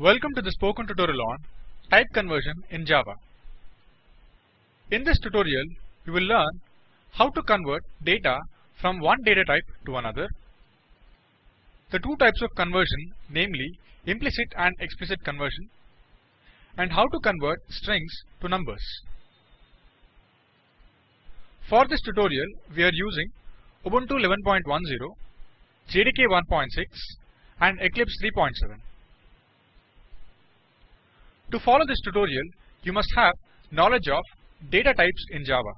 Welcome to the spoken tutorial on type conversion in Java. In this tutorial, we will learn how to convert data from one data type to another, the two types of conversion namely implicit and explicit conversion, and how to convert strings to numbers. For this tutorial, we are using Ubuntu 11.10, JDK 1.6 and Eclipse 3.7. To follow this tutorial, you must have knowledge of data types in Java.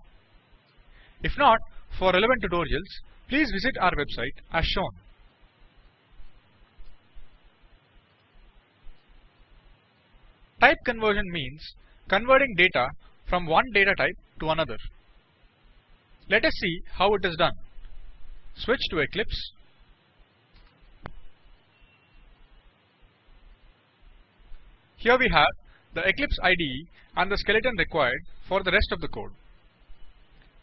If not, for relevant tutorials, please visit our website as shown. Type conversion means converting data from one data type to another. Let us see how it is done. Switch to Eclipse. Here we have the Eclipse IDE and the skeleton required for the rest of the code.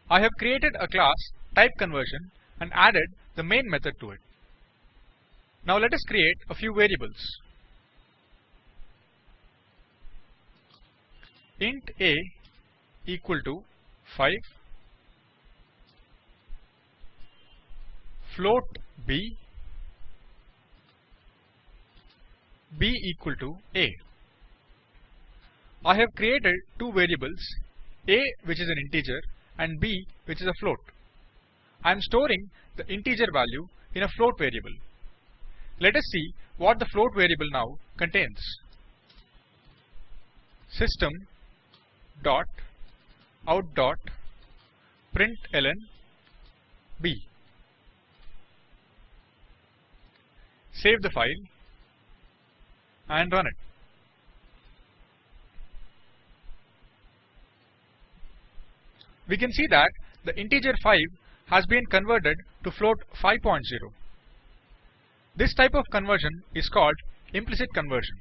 I have created a class type conversion and added the main method to it. Now let us create a few variables. int a equal to 5 float b b equal to a I have created two variables a which is an integer and b which is a float I am storing the integer value in a float variable let us see what the float variable now contains system dot out dot println b. Save the file and run it. We can see that the integer 5 has been converted to float 5.0. This type of conversion is called implicit conversion.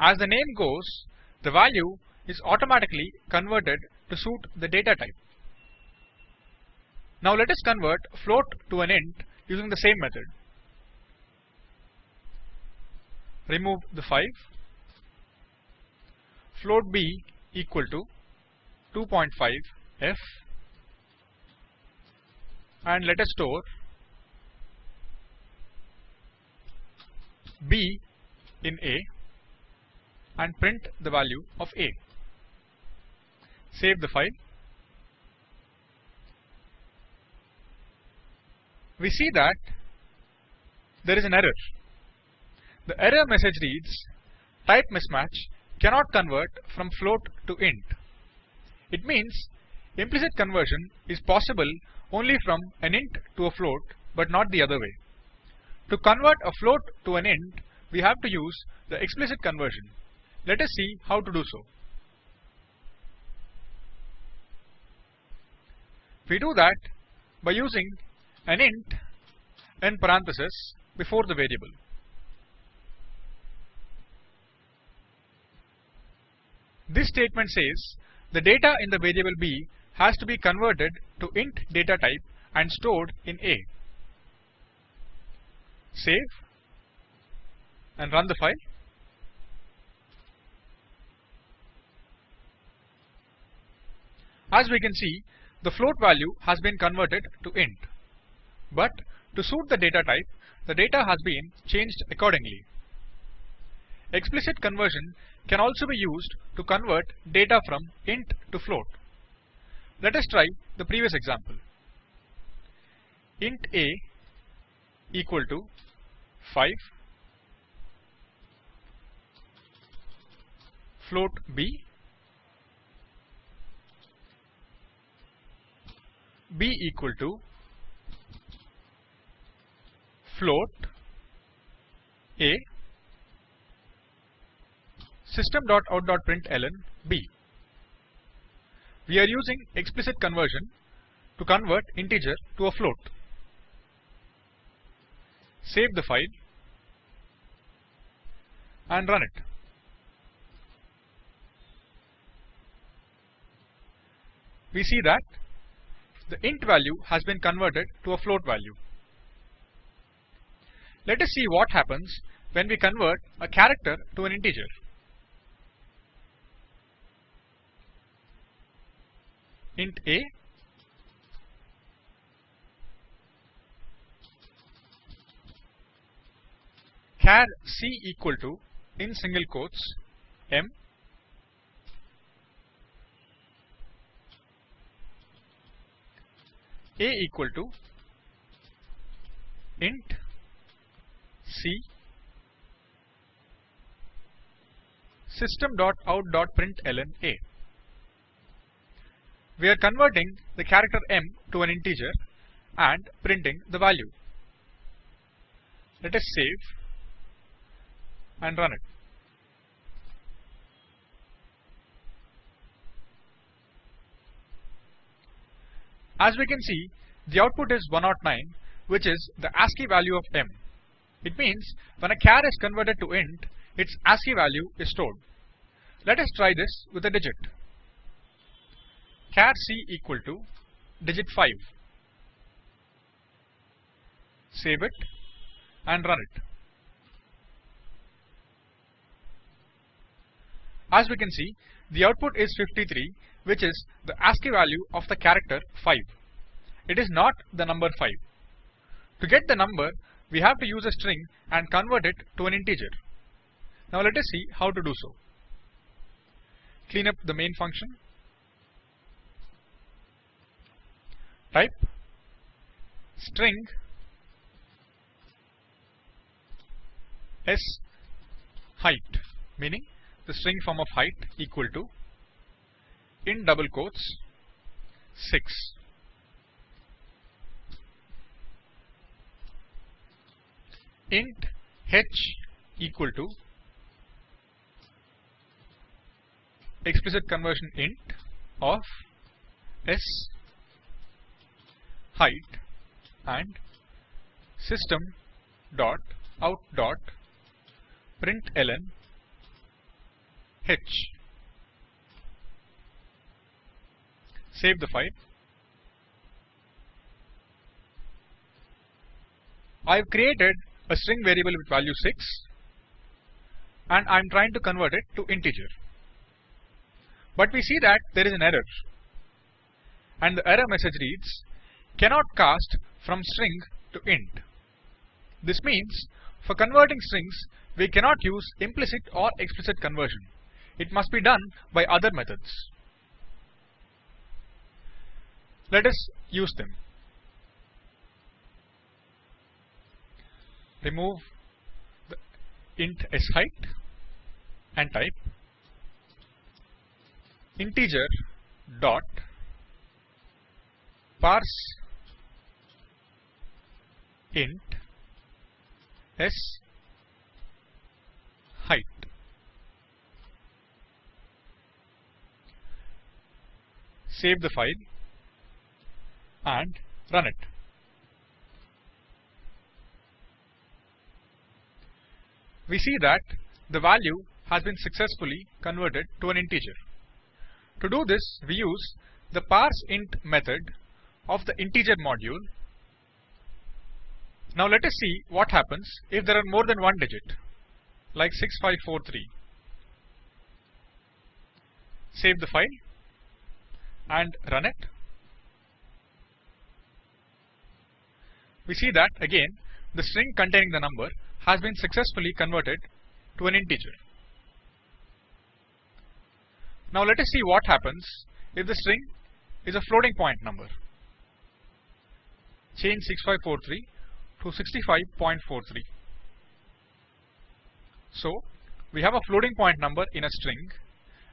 As the name goes, the value is automatically converted to suit the data type. Now let us convert float to an int using the same method. Remove the 5. Float b equal to 2.5 f and let us store b in a and print the value of a. Save the file. We see that there is an error. The error message reads type mismatch cannot convert from float to int. It means implicit conversion is possible only from an int to a float but not the other way. To convert a float to an int, we have to use the explicit conversion. Let us see how to do so. We do that by using an int in parenthesis before the variable. This statement says the data in the variable b has to be converted to int data type and stored in a. Save and run the file. As we can see, the float value has been converted to int. But to suit the data type, the data has been changed accordingly. Explicit conversion can also be used to convert data from int to float. Let us try the previous example. int a equal to 5 float b b equal to float a system.out.println b. We are using explicit conversion to convert integer to a float. Save the file and run it. We see that the int value has been converted to a float value. Let us see what happens when we convert a character to an integer. Int a. Char c equal to in single quotes m. A equal to int c. System dot out dot system.out.println a. We are converting the character m to an integer and printing the value. Let us save and run it. As we can see, the output is 109, which is the ASCII value of m. It means when a char is converted to int, its ASCII value is stored. Let us try this with a digit. Char c equal to digit 5. Save it and run it. As we can see, the output is 53, which is the ASCII value of the character 5. It is not the number 5. To get the number, we have to use a string and convert it to an integer. Now let us see how to do so. Clean up the main function. Type string s height, meaning the string form of height equal to in double quotes 6 int h equal to explicit conversion int of s height and system dot out dot println h. Save the file. I've created a string variable with value 6 and I'm trying to convert it to integer. But we see that there is an error and the error message reads cannot cast from string to int. This means for converting strings we cannot use implicit or explicit conversion. It must be done by other methods. Let us use them. Remove the int height and type integer dot parse int s height save the file and run it. We see that the value has been successfully converted to an integer. To do this, we use the parseInt method of the integer module. Now let us see what happens if there are more than one digit, like 6543. Save the file and run it. We see that again the string containing the number has been successfully converted to an integer. Now let us see what happens if the string is a floating point number. Change 6543 to 65.43. So we have a floating point number in a string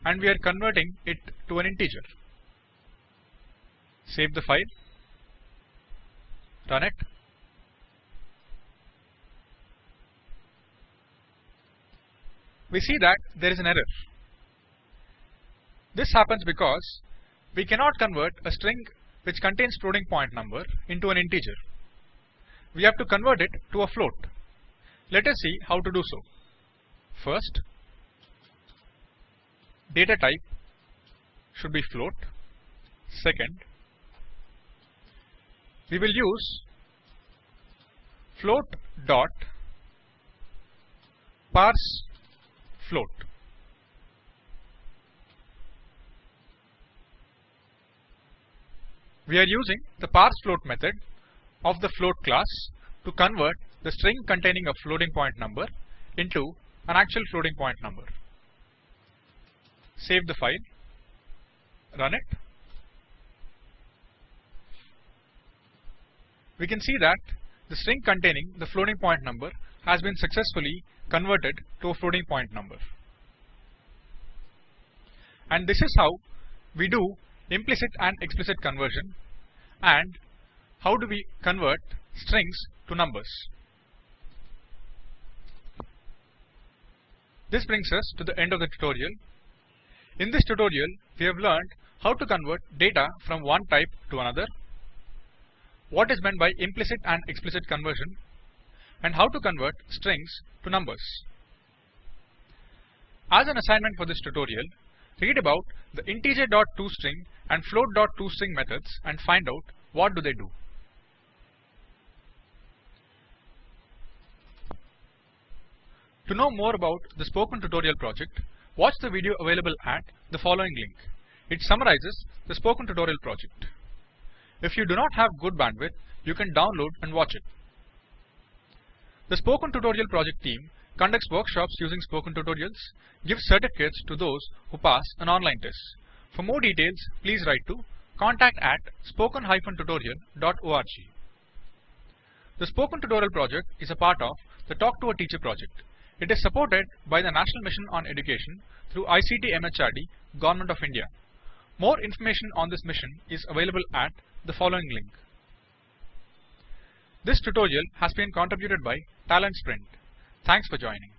and we are converting it to an integer. Save the file, run it. We see that there is an error. This happens because we cannot convert a string which contains floating point number into an integer. We have to convert it to a float. Let us see how to do so. First, data type should be float. Second, we will use float dot parse float. We are using the parse float method of the float class to convert the string containing a floating point number into an actual floating point number. Save the file, run it. We can see that the string containing the floating point number has been successfully converted to a floating point number. And this is how we do implicit and explicit conversion and how do we convert strings to numbers. This brings us to the end of the tutorial. In this tutorial, we have learned how to convert data from one type to another, what is meant by implicit and explicit conversion, and how to convert strings to numbers. As an assignment for this tutorial, read about the integer.toString and float.toString methods and find out what do they do. To know more about the Spoken Tutorial project, watch the video available at the following link. It summarizes the Spoken Tutorial project. If you do not have good bandwidth, you can download and watch it. The Spoken Tutorial project team conducts workshops using Spoken Tutorials, gives certificates to those who pass an online test. For more details, please write to contact at spoken-tutorial.org. The Spoken Tutorial project is a part of the Talk to a Teacher project. It is supported by the National Mission on Education through ICT MHRD, Government of India. More information on this mission is available at the following link. This tutorial has been contributed by Talent Sprint. Thanks for joining.